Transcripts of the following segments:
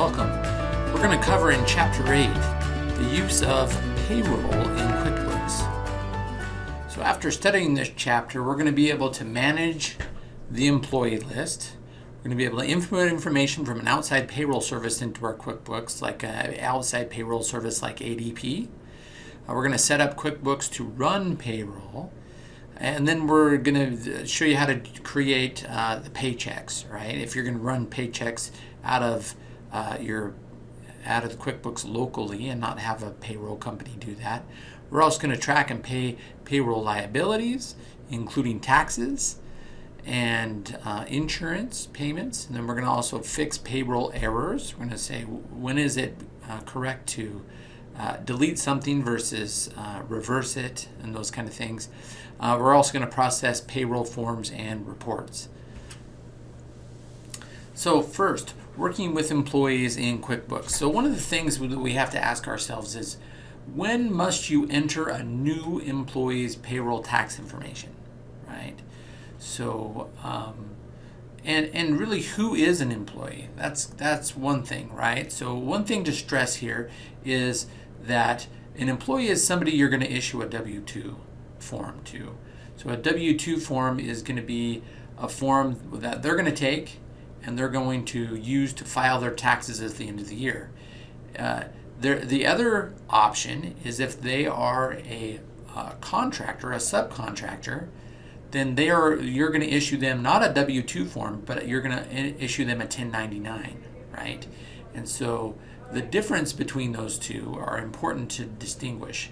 welcome. We're going to cover in Chapter 8 the use of payroll in QuickBooks. So after studying this chapter, we're going to be able to manage the employee list. We're going to be able to input information from an outside payroll service into our QuickBooks, like an outside payroll service like ADP. Uh, we're going to set up QuickBooks to run payroll. And then we're going to show you how to create uh, the paychecks, right? If you're going to run paychecks out of uh, your out of the QuickBooks locally and not have a payroll company do that. We're also going to track and pay payroll liabilities, including taxes and uh, insurance payments. And then we're going to also fix payroll errors. We're going to say when is it uh, correct to uh, delete something versus uh, reverse it and those kind of things. Uh, we're also going to process payroll forms and reports. So first, working with employees in QuickBooks. So one of the things that we have to ask ourselves is, when must you enter a new employee's payroll tax information, right? So, um, and and really, who is an employee? That's that's one thing, right? So one thing to stress here is that an employee is somebody you're going to issue a W-2 form to. So a W-2 form is going to be a form that they're going to take and they're going to use to file their taxes at the end of the year. Uh, the other option is if they are a uh, contractor, a subcontractor, then they are you're going to issue them not a W-2 form, but you're going to issue them a 1099, right? And so the difference between those two are important to distinguish.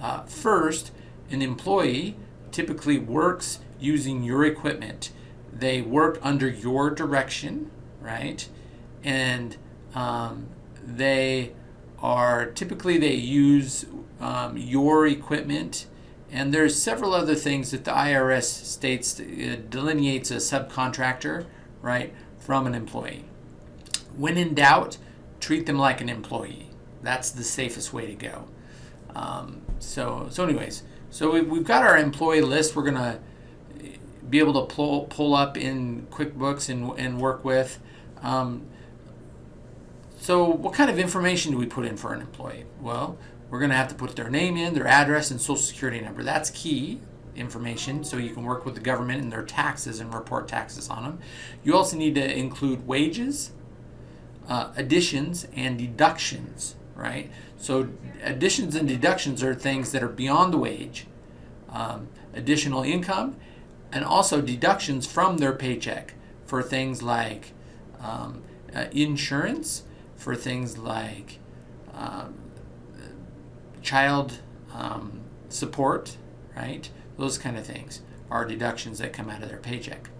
Uh, first, an employee typically works using your equipment they work under your direction, right? And um, they are typically they use um, your equipment. And there's several other things that the IRS states uh, delineates a subcontractor right from an employee. When in doubt treat them like an employee. That's the safest way to go. Um, so so anyways so we've, we've got our employee list. We're gonna be able to pull, pull up in QuickBooks and, and work with. Um, so what kind of information do we put in for an employee? Well, we're going to have to put their name in, their address, and social security number. That's key information so you can work with the government and their taxes and report taxes on them. You also need to include wages, uh, additions, and deductions, right? So additions and deductions are things that are beyond the wage. Um, additional income and also deductions from their paycheck for things like um, uh, insurance, for things like um, child um, support, right? Those kind of things are deductions that come out of their paycheck.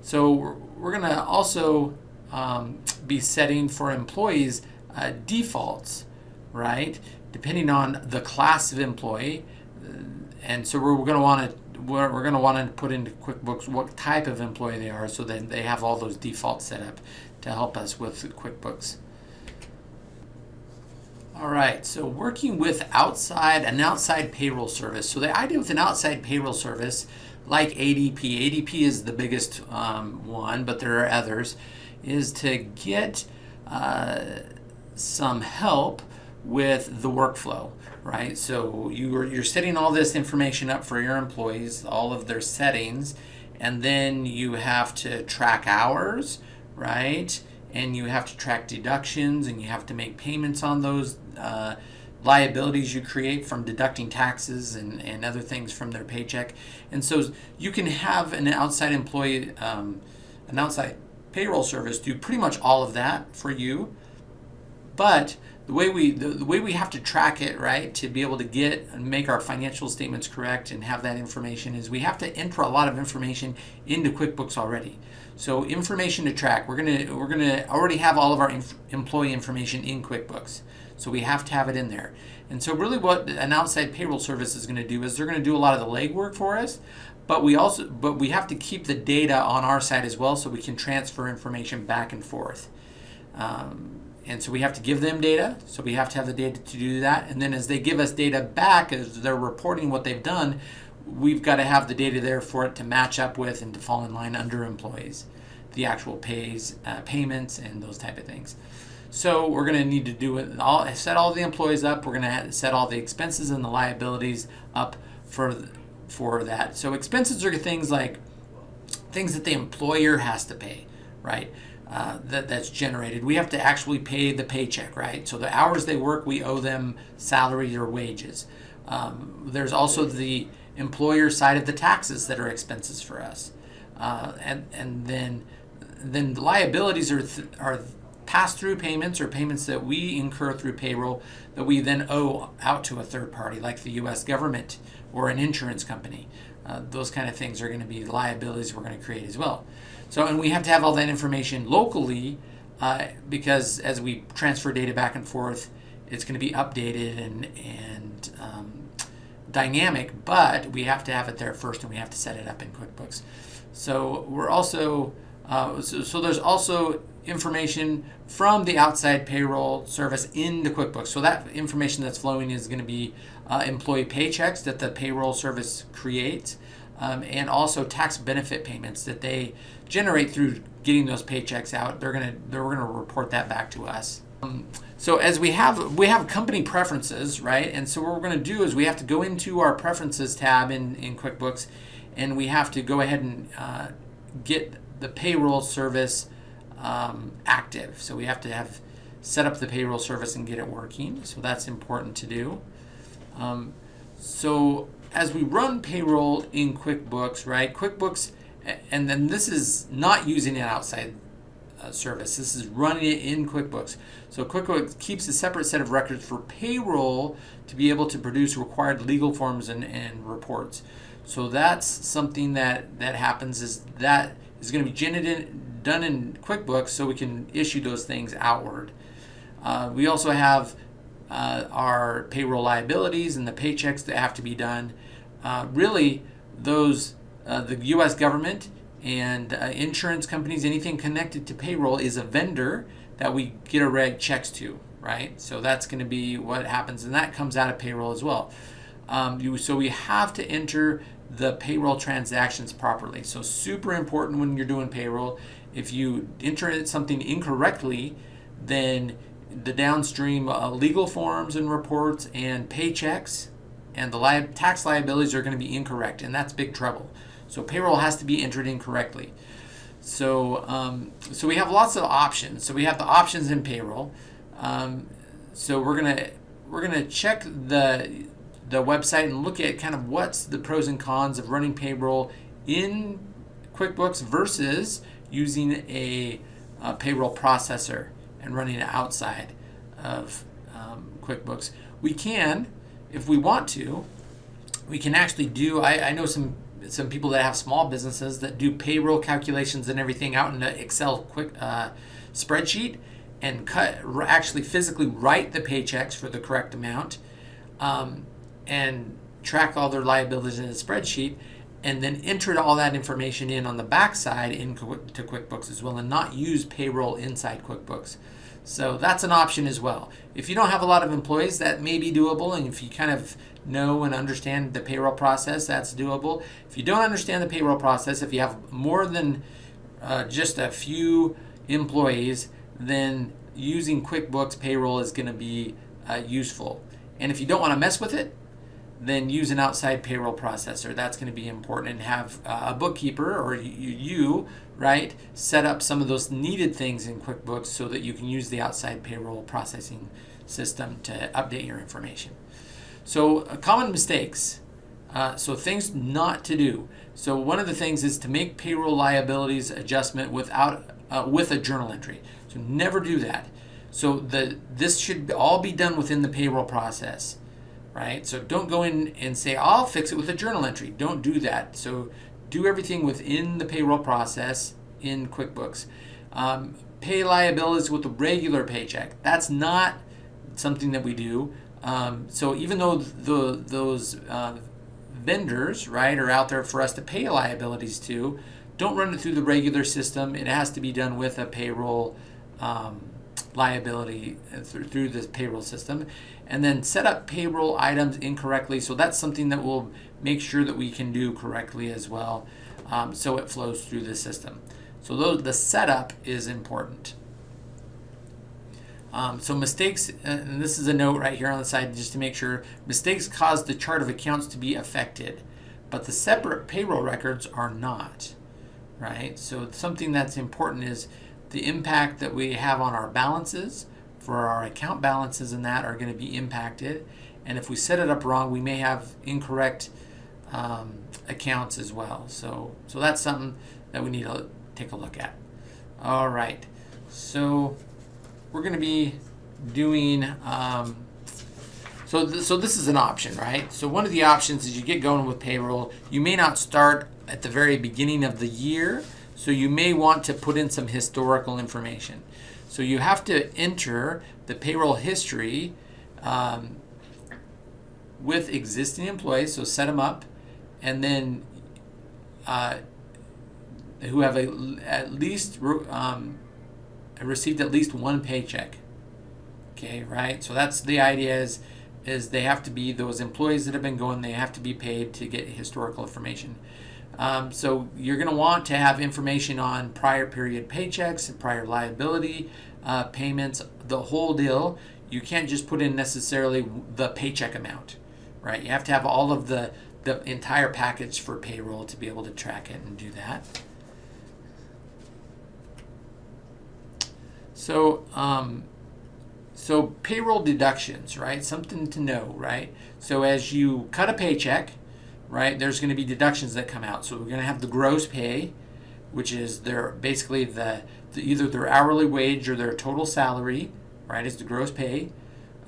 So we're, we're going to also um, be setting for employees uh, defaults, right? Depending on the class of employee. And so we're going to want to we're, we're going to want to put into QuickBooks what type of employee they are so that they have all those defaults set up to help us with QuickBooks. All right, so working with outside an outside payroll service. So the idea with an outside payroll service like ADP, ADP is the biggest um, one, but there are others, is to get uh, some help with the workflow right? So you're, you're setting all this information up for your employees, all of their settings, and then you have to track hours, right? And you have to track deductions and you have to make payments on those uh, liabilities you create from deducting taxes and, and other things from their paycheck. And so you can have an outside employee, um, an outside payroll service do pretty much all of that for you. But the way we the, the, way we have to track it right to be able to get and make our financial statements correct and have that information is we have to enter a lot of information into QuickBooks already. So information to track we're gonna we're gonna already have all of our inf employee information in QuickBooks. So we have to have it in there. And so really what an outside payroll service is going to do is they're going to do a lot of the legwork for us but we also but we have to keep the data on our side as well so we can transfer information back and forth. Um, and so we have to give them data. So we have to have the data to do that. And then as they give us data back, as they're reporting what they've done, we've got to have the data there for it to match up with and to fall in line under employees, the actual pays, uh, payments, and those type of things. So we're going to need to do it all, set all the employees up. We're going to set all the expenses and the liabilities up for for that. So expenses are things like things that the employer has to pay, right? Uh, that that's generated. We have to actually pay the paycheck, right? So the hours they work, we owe them salary or wages. Um, there's also the employer side of the taxes that are expenses for us, uh, and and then then the liabilities are th- are pass through payments or payments that we incur through payroll that we then owe out to a third party, like the U.S. government or an insurance company. Uh, those kind of things are going to be liabilities we're going to create as well. So, and we have to have all that information locally uh, because as we transfer data back and forth, it's going to be updated and and um, dynamic. But we have to have it there first, and we have to set it up in QuickBooks. So we're also uh, so, so there's also information from the outside payroll service into QuickBooks. So that information that's flowing is going to be uh, employee paychecks that the payroll service creates, um, and also tax benefit payments that they generate through getting those paychecks out. They're gonna they're gonna report that back to us. Um, so as we have we have company preferences, right? And so what we're going to do is we have to go into our preferences tab in in QuickBooks, and we have to go ahead and uh, get the payroll service um, active. So we have to have set up the payroll service and get it working. So that's important to do. Um, so as we run payroll in QuickBooks, right? QuickBooks, and then this is not using an outside uh, service. This is running it in QuickBooks. So QuickBooks keeps a separate set of records for payroll to be able to produce required legal forms and, and reports. So that's something that that happens is that is going to be generated, done in QuickBooks so we can issue those things outward. Uh, we also have uh, our payroll liabilities and the paychecks that have to be done. Uh, really, those uh, the U.S. government and uh, insurance companies, anything connected to payroll, is a vendor that we get a reg checks to, right? So that's going to be what happens, and that comes out of payroll as well. Um, you, so we have to enter the payroll transactions properly. So super important when you're doing payroll. If you enter something incorrectly, then the downstream uh, legal forms and reports and paychecks and the li- tax liabilities are going to be incorrect, and that's big trouble. So payroll has to be entered incorrectly. So um, so we have lots of options. So we have the options in payroll. Um, so we're gonna we're gonna check the the website and look at kind of what's the pros and cons of running payroll in QuickBooks versus using a, a payroll processor and running it outside of um, QuickBooks. We can, if we want to, we can actually do. I, I know some some people that have small businesses that do payroll calculations and everything out in the Excel quick uh, spreadsheet and cut actually physically write the paychecks for the correct amount. Um, and track all their liabilities in a spreadsheet and then enter all that information in on the backside into QuickBooks as well and not use payroll inside QuickBooks. So that's an option as well. If you don't have a lot of employees, that may be doable. And if you kind of know and understand the payroll process, that's doable. If you don't understand the payroll process, if you have more than uh, just a few employees, then using QuickBooks payroll is going to be uh, useful. And if you don't want to mess with it, then use an outside payroll processor. That's going to be important and have uh, a bookkeeper or you, right, set up some of those needed things in QuickBooks so that you can use the outside payroll processing system to update your information. So, uh, common mistakes. Uh, so, things not to do. So, one of the things is to make payroll liabilities adjustment without uh, with a journal entry. So, never do that. So, the this should all be done within the payroll process right? So don't go in and say, I'll fix it with a journal entry. Don't do that. So do everything within the payroll process in QuickBooks. Um, pay liabilities with a regular paycheck. That's not something that we do. Um, so even though the, those uh, vendors, right, are out there for us to pay liabilities to, don't run it through the regular system. It has to be done with a payroll um, liability through, through this payroll system. And then set up payroll items incorrectly. So that's something that we'll make sure that we can do correctly as well um, so it flows through the system. So those, the setup is important. Um, so mistakes, and this is a note right here on the side just to make sure, mistakes cause the chart of accounts to be affected, but the separate payroll records are not, right? So something that's important is the impact that we have on our balances for our account balances and that are going to be impacted. And if we set it up wrong, we may have incorrect um, accounts as well. So, so that's something that we need to take a look at. All right, so we're going to be doing, um, so, th so this is an option, right? So one of the options is you get going with payroll. You may not start at the very beginning of the year, so you may want to put in some historical information. So you have to enter the payroll history um, with existing employees, so set them up, and then uh, who have a, at least um, received at least one paycheck. Okay, right? So that's the idea is is they have to be those employees that have been going. They have to be paid to get historical information. Um, so you're going to want to have information on prior period paychecks, prior liability uh, payments, the whole deal. You can't just put in necessarily the paycheck amount, right? You have to have all of the the entire package for payroll to be able to track it and do that. So, um, so payroll deductions, right? Something to know, right? So as you cut a paycheck, right, there's going to be deductions that come out. So we're going to have the gross pay, which is their basically the, the either their hourly wage or their total salary, right, is the gross pay.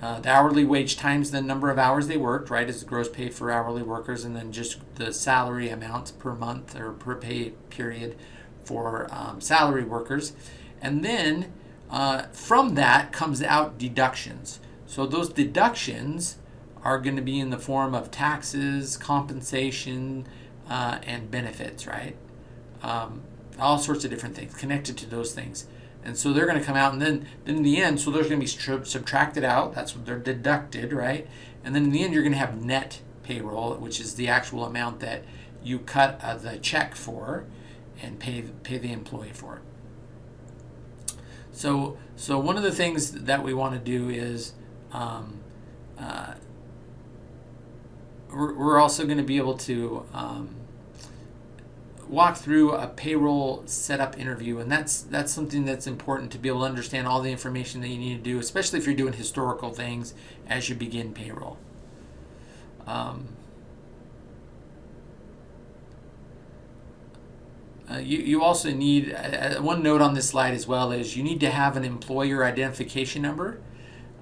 Uh, the hourly wage times the number of hours they worked, right, is the gross pay for hourly workers, and then just the salary amounts per month or per pay period for um, salary workers. And then uh, from that comes out deductions. So those deductions are going to be in the form of taxes, compensation, uh, and benefits, right? Um, all sorts of different things connected to those things. And so they're going to come out, and then, then in the end, so they're going to be subtracted out. That's what they're deducted, right? And then in the end, you're going to have net payroll, which is the actual amount that you cut uh, the check for and pay pay the employee for it. So, so one of the things that we want to do is um, uh, we're, also going to be able to um, walk through a payroll setup interview, and that's that's something that's important to be able to understand all the information that you need to do, especially if you're doing historical things as you begin payroll. Um, Uh, you, you also need, uh, uh, one note on this slide as well is you need to have an employer identification number.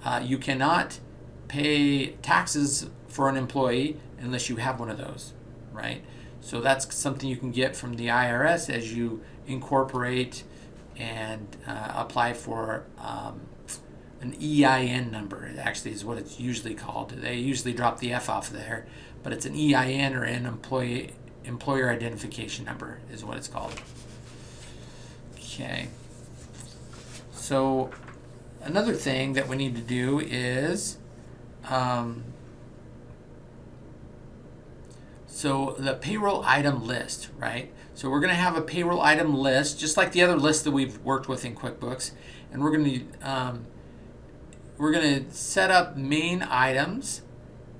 Uh, you cannot pay taxes for an employee unless you have one of those, right? So that's something you can get from the IRS as you incorporate and uh, apply for um, an EIN number. It actually is what it's usually called. They usually drop the F off there, but it's an EIN or an employee employer identification number is what it's called. Okay. So another thing that we need to do is um, so the payroll item list, right? So we're going to have a payroll item list, just like the other lists that we've worked with in QuickBooks, and we're going to um, we're going to set up main items,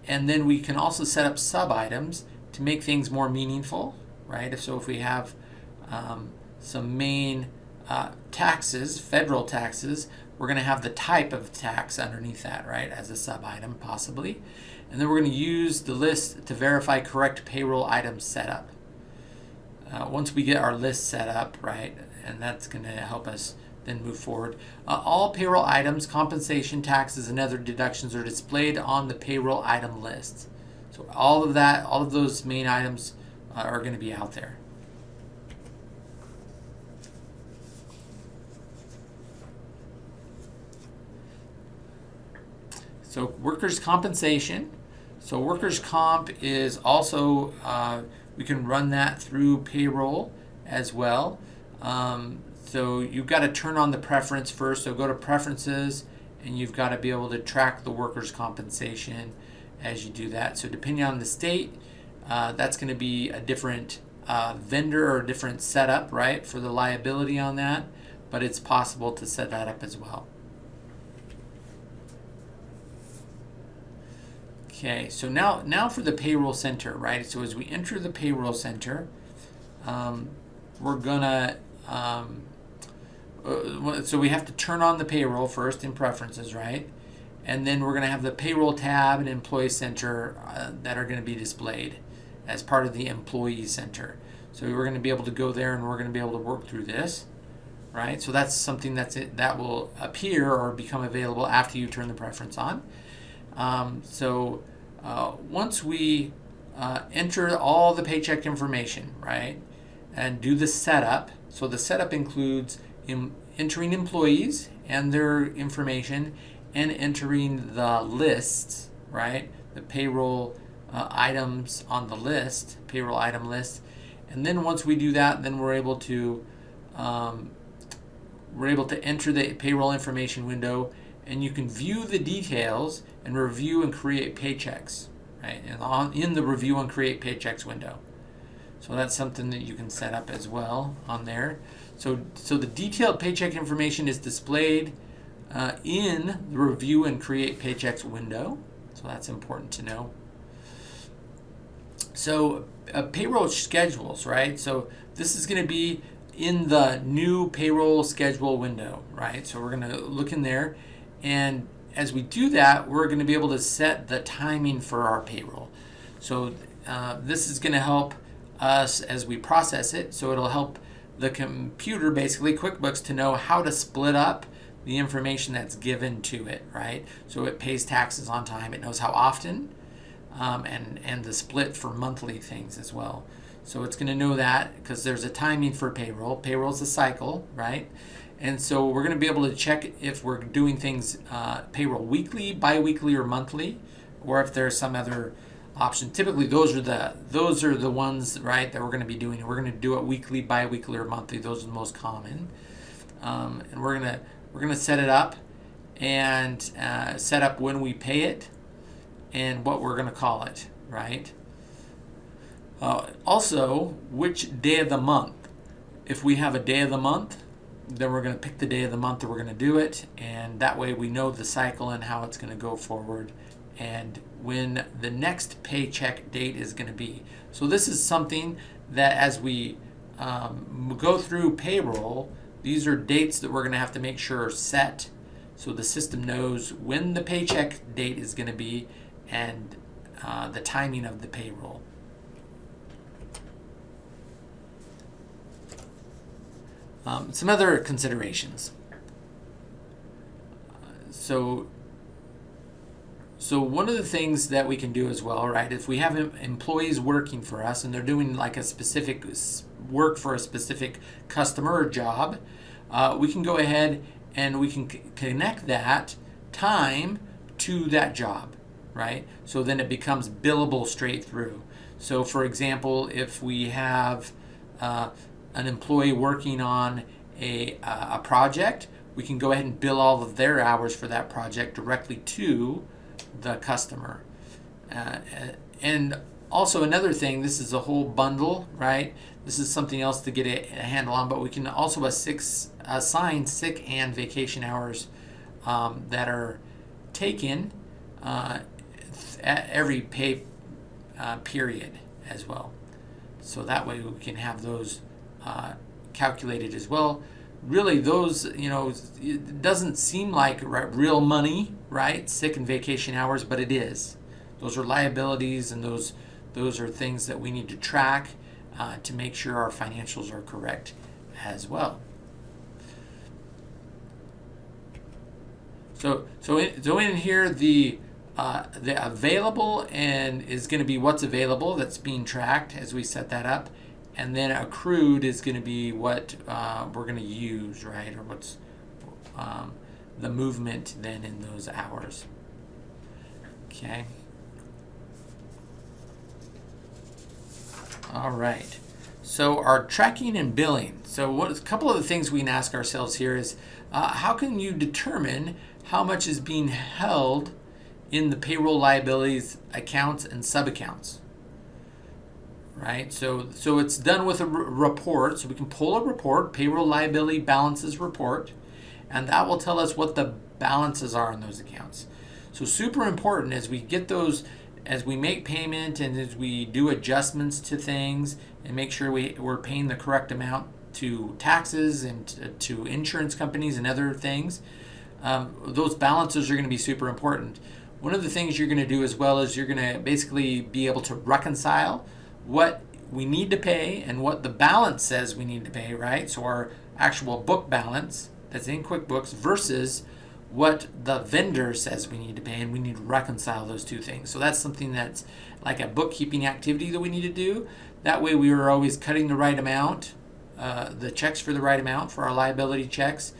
and then we can also set up sub items, to make things more meaningful, right? If so, if we have um, some main uh, taxes, federal taxes, we're going to have the type of tax underneath that, right, as a sub item possibly. And then we're going to use the list to verify correct payroll items setup. Uh, once we get our list set up, right, and that's going to help us then move forward. Uh, all payroll items, compensation, taxes, and other deductions are displayed on the payroll item list. So all of that, all of those main items uh, are going to be out there. So workers' compensation. So workers' comp is also, uh, we can run that through payroll as well. Um, so you've got to turn on the preference first. So go to preferences and you've got to be able to track the workers' compensation as you do that. So depending on the state, uh, that's going to be a different uh, vendor or a different setup, right, for the liability on that, but it's possible to set that up as well. Okay, so now now for the payroll center, right? So as we enter the payroll center, um, we're gonna um, uh, so we have to turn on the payroll first in preferences, right? And then we're gonna have the payroll tab and employee center uh, that are gonna be displayed as part of the employee center. So we're gonna be able to go there and we're gonna be able to work through this, right? So that's something that's it, that will appear or become available after you turn the preference on. Um, so uh, once we uh, enter all the paycheck information, right, and do the setup, so the setup includes entering employees and their information and entering the lists, right, the payroll uh, items on the list, payroll item list. And then once we do that, then we're able to um, we're able to enter the payroll information window and you can view the details and review and create paychecks, right? And on in the review and create paychecks window. So that's something that you can set up as well on there. So, so the detailed paycheck information is displayed uh, in the review and create paychecks window. So that's important to know. So uh, payroll schedules, right? So this is going to be in the new payroll schedule window, right? So we're going to look in there and as we do that, we're going to be able to set the timing for our payroll. So uh, this is going to help us as we process it. So it'll help the computer, basically QuickBooks, to know how to split up the information that's given to it, right? So it pays taxes on time. It knows how often um, and, and the split for monthly things as well. So it's going to know that because there's a timing for payroll. Payroll's a cycle, right? And so we're going to be able to check if we're doing things uh, payroll weekly, biweekly, or monthly, or if there's some other option. Typically, those are the those are the ones right that we're going to be doing. We're going to do it weekly, biweekly, or monthly. Those are the most common. Um, and we're gonna we're gonna set it up and uh, set up when we pay it and what we're gonna call it, right? Uh, also, which day of the month. If we have a day of the month, then we're going to pick the day of the month that we're going to do it and that way we know the cycle and how it's going to go forward and when the next paycheck date is going to be. So this is something that as we um, go through payroll these are dates that we're going to have to make sure are set so the system knows when the paycheck date is going to be and uh, the timing of the payroll Um, some other considerations. So, so one of the things that we can do as well, right? If we have employees working for us and they're doing like a specific work for a specific customer or job, uh, we can go ahead and we can connect that time to that job, right? So then it becomes billable straight through. So for example, if we have uh, an employee working on a, uh, a project, we can go ahead and bill all of their hours for that project directly to the customer. Uh, and also another thing, this is a whole bundle, right? This is something else to get a, a handle on, but we can also assign sick and vacation hours um, that are taken uh, at every pay uh, period as well. So that way we can have those uh, calculated as well. Really, those, you know, it doesn't seem like real money, right? Sick and vacation hours, but it is. Those are liabilities and those, those are things that we need to track uh, to make sure our financials are correct as well. So, so in, so in here, the uh, the available and is going to be what's available that's being tracked as we set that up and then accrued is going to be what uh, we're going to use, right? Or what's um, the movement then in those hours. Okay. All right. So our tracking and billing. So what a couple of the things we can ask ourselves here is uh, how can you determine how much is being held in the payroll liabilities accounts and sub accounts? Right? So, so it's done with a report. So we can pull a report, payroll liability balances report, and that will tell us what the balances are in those accounts. So super important as we get those as we make payment and as we do adjustments to things and make sure we, we're paying the correct amount to taxes and to insurance companies and other things, um, those balances are going to be super important. One of the things you're going to do as well is you're going to basically be able to reconcile what we need to pay and what the balance says we need to pay, right? So our actual book balance that's in QuickBooks versus what the vendor says we need to pay and we need to reconcile those two things. So that's something that's like a bookkeeping activity that we need to do. That way we are always cutting the right amount, uh, the checks for the right amount for our liability checks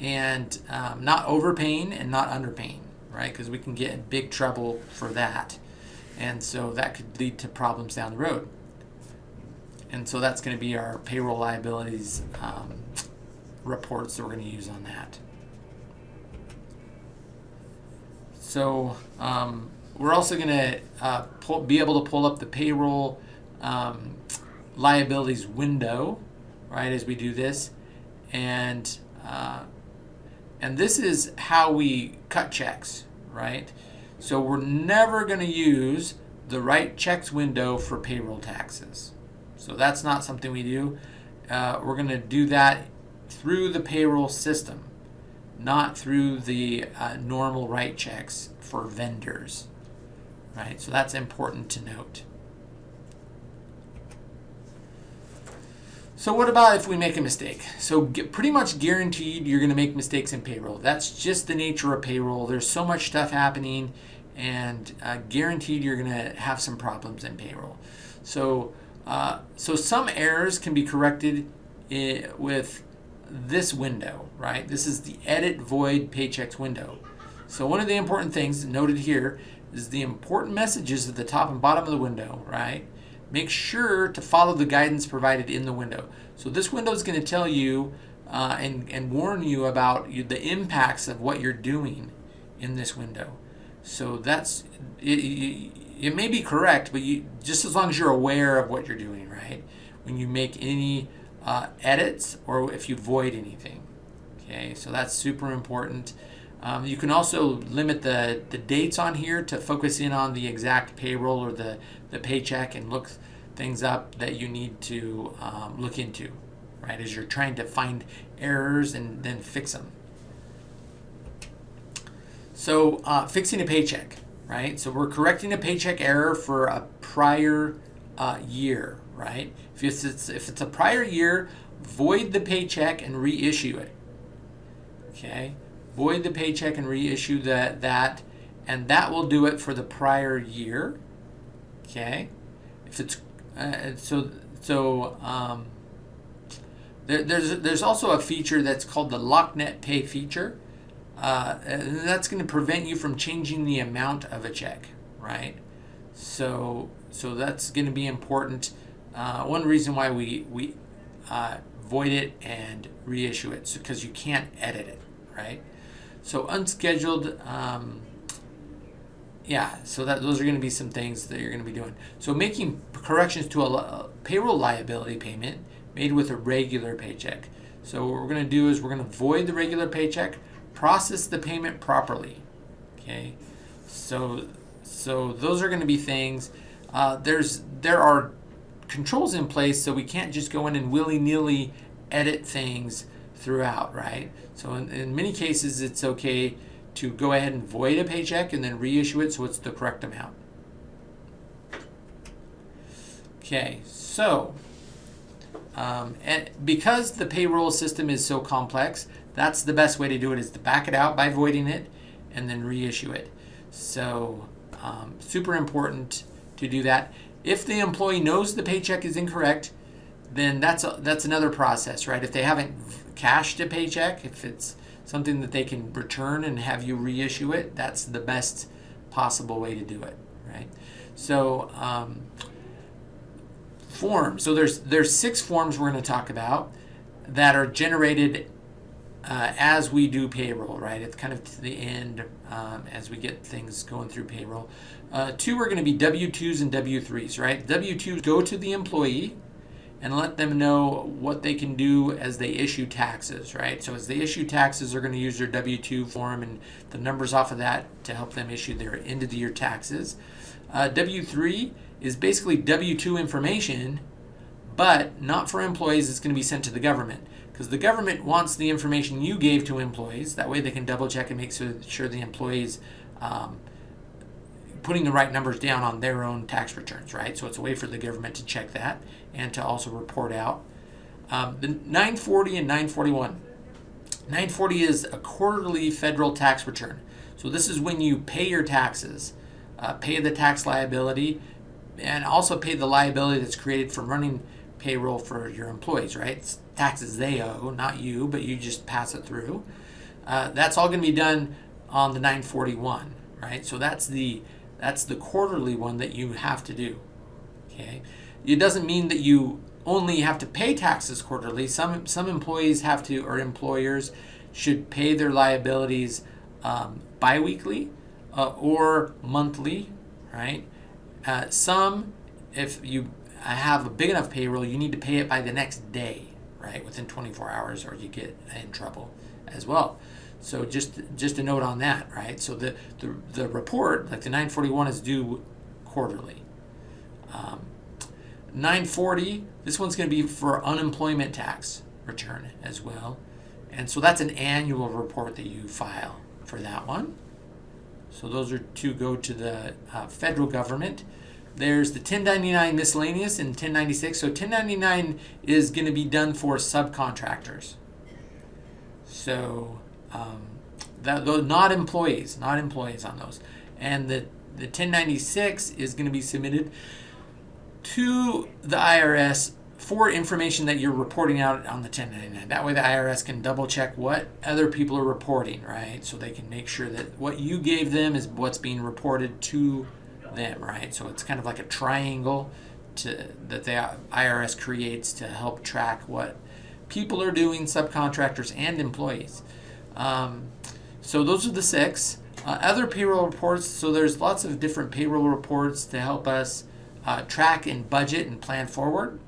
and um, not overpaying and not underpaying, right? Because we can get in big trouble for that. And so that could lead to problems down the road. And so that's going to be our payroll liabilities um, reports that we're going to use on that. So um, we're also going to uh, be able to pull up the payroll um, liabilities window, right, as we do this. And, uh, and this is how we cut checks, right? So we're never going to use the write checks window for payroll taxes. So that's not something we do. Uh, we're going to do that through the payroll system, not through the uh, normal write checks for vendors. Right, so that's important to note. So what about if we make a mistake? So pretty much guaranteed you're going to make mistakes in payroll. That's just the nature of payroll. There's so much stuff happening and uh, guaranteed you're going to have some problems in payroll. So, uh, so some errors can be corrected with this window, right? This is the edit void paychecks window. So one of the important things noted here is the important messages at the top and bottom of the window, right? Make sure to follow the guidance provided in the window. So this window is going to tell you uh, and, and warn you about the impacts of what you're doing in this window. So that's, it, it, may be correct, but you, just as long as you're aware of what you're doing, right? When you make any uh, edits or if you void anything. Okay, so that's super important. Um, you can also limit the, the dates on here to focus in on the exact payroll or the, the paycheck and look things up that you need to um, look into, right, as you're trying to find errors and then fix them. So uh, fixing a paycheck, right? So we're correcting a paycheck error for a prior uh, year, right? If it's, if it's a prior year, void the paycheck and reissue it. Okay, void the paycheck and reissue that that, and that will do it for the prior year. Okay, if it's uh, so so um, there, there's there's also a feature that's called the LockNet Pay feature. Uh, that's going to prevent you from changing the amount of a check, right? So so that's going to be important. Uh, one reason why we, we uh, void it and reissue it because so, you can't edit it, right? So unscheduled, um, yeah, so that those are going to be some things that you're going to be doing. So making corrections to a, a payroll liability payment made with a regular paycheck. So what we're going to do is we're going to void the regular paycheck, process the payment properly. Okay, so so those are going to be things. Uh, there's there are controls in place so we can't just go in and willy-nilly edit things throughout, right? So in, in many cases, it's okay to go ahead and void a paycheck and then reissue it so it's the correct amount. Okay, so um, and because the payroll system is so complex, that's the best way to do it is to back it out by voiding it and then reissue it. So um, super important to do that. If the employee knows the paycheck is incorrect, then that's a, that's another process, right? If they haven't cashed a paycheck, if it's something that they can return and have you reissue it, that's the best possible way to do it, right? So um, forms. So there's there's six forms we're going to talk about that are generated uh, as we do payroll, right? It's kind of to the end um, as we get things going through payroll. Uh, two are going to be W-2s and W-3s, right? W-2s go to the employee and let them know what they can do as they issue taxes, right? So as they issue taxes, they're going to use their W-2 form and the numbers off of that to help them issue their end of the year taxes. Uh, W3 is basically W2 information, but not for employees. It's going to be sent to the government because the government wants the information you gave to employees. That way they can double check and make sure the employees um, putting the right numbers down on their own tax returns, right? So it's a way for the government to check that and to also report out. Um, the 940 and 941. 940 is a quarterly federal tax return. So this is when you pay your taxes, uh, pay the tax liability, and also pay the liability that's created from running payroll for your employees, right? It's taxes they owe, not you, but you just pass it through. Uh, that's all going to be done on the 941, right? So that's the that's the quarterly one that you have to do. Okay, it doesn't mean that you only have to pay taxes quarterly. Some some employees have to, or employers should pay their liabilities um, biweekly uh, or monthly, right? Uh, some, if you have a big enough payroll, you need to pay it by the next day, right? Within 24 hours, or you get in trouble as well. So just just a note on that, right? So the the, the report, like the 941, is due quarterly. Um, 940, this one's going to be for unemployment tax return as well. And so that's an annual report that you file for that one. So those are to go to the uh, federal government. There's the 1099 miscellaneous and 1096. So 1099 is going to be done for subcontractors. So um, that, not employees, not employees on those. And the, the 1096 is going to be submitted to the IRS for information that you're reporting out on the 1099. That way the IRS can double check what other people are reporting, right? So they can make sure that what you gave them is what's being reported to them, right? So it's kind of like a triangle to that the IRS creates to help track what people are doing, subcontractors and employees. Um, so those are the six. Uh, other payroll reports, so there's lots of different payroll reports to help us uh, track and budget and plan forward.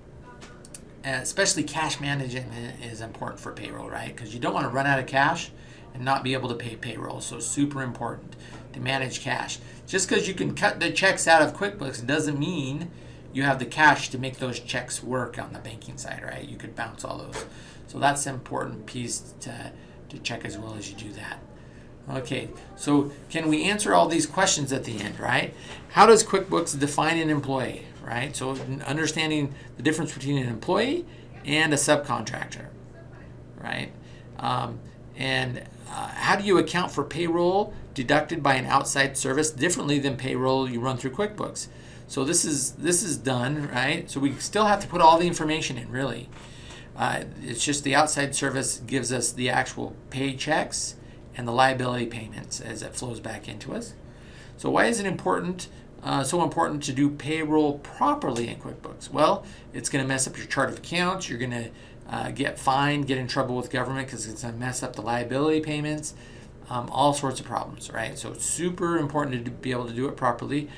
And especially cash management is important for payroll, right? Because you don't want to run out of cash and not be able to pay payroll. So super important to manage cash. Just because you can cut the checks out of QuickBooks doesn't mean you have the cash to make those checks work on the banking side, right? You could bounce all those. So that's an important piece to, to check as well as you do that. Okay, so can we answer all these questions at the end, right? How does QuickBooks define an employee, right? So understanding the difference between an employee and a subcontractor, right? Um, and uh, how do you account for payroll deducted by an outside service differently than payroll you run through QuickBooks? So this is this is done, right? So we still have to put all the information in, really. Uh, it's just the outside service gives us the actual paychecks and the liability payments as it flows back into us. So why is it important, uh, so important to do payroll properly in QuickBooks? Well, it's going to mess up your chart of accounts. You're going to uh, get fined, get in trouble with government because it's going to mess up the liability payments, um, all sorts of problems, right? So it's super important to be able to do it properly.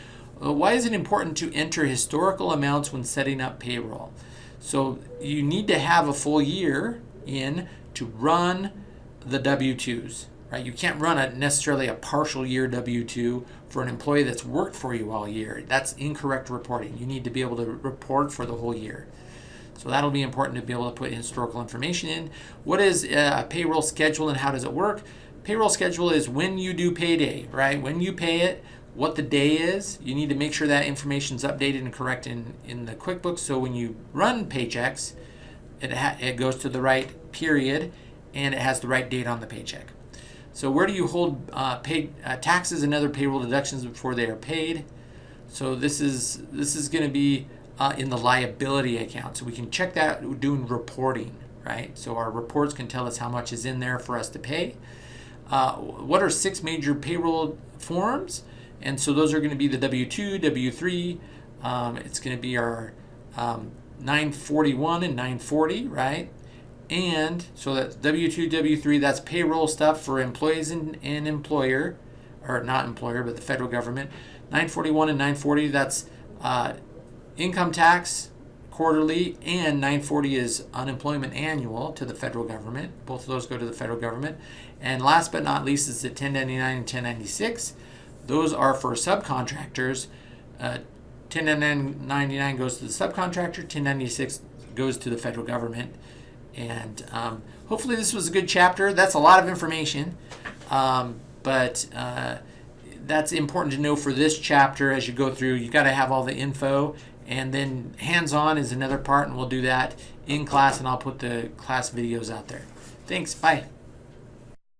Uh, why is it important to enter historical amounts when setting up payroll? So you need to have a full year in to run the W-2s right? You can't run a necessarily a partial year W-2 for an employee that's worked for you all year. That's incorrect reporting. You need to be able to report for the whole year. So that'll be important to be able to put historical information in. What is a payroll schedule and how does it work? Payroll schedule is when you do payday, right? When you pay it, what the day is. You need to make sure that information is updated and correct in, in the QuickBooks. So when you run paychecks, it, it goes to the right period and it has the right date on the paycheck. So where do you hold uh, paid uh, taxes and other payroll deductions before they are paid? So this is this is going to be uh, in the liability account. So we can check that doing reporting, right? So our reports can tell us how much is in there for us to pay. Uh, what are six major payroll forms? And so those are going to be the W-2, W-3. Um, it's going to be our um, 941 and 940, right? and so that's W2, W3, that's payroll stuff for employees and, and employer, or not employer, but the federal government. 941 and 940, that's uh, income tax quarterly, and 940 is unemployment annual to the federal government. Both of those go to the federal government. And last but not least is the 1099 and 1096. Those are for subcontractors. Uh, 1099 goes to the subcontractor, 1096 goes to the federal government. And um, hopefully, this was a good chapter. That's a lot of information, um, but uh, that's important to know for this chapter as you go through. You got to have all the info, and then hands on is another part, and we'll do that in class, and I'll put the class videos out there. Thanks. Bye.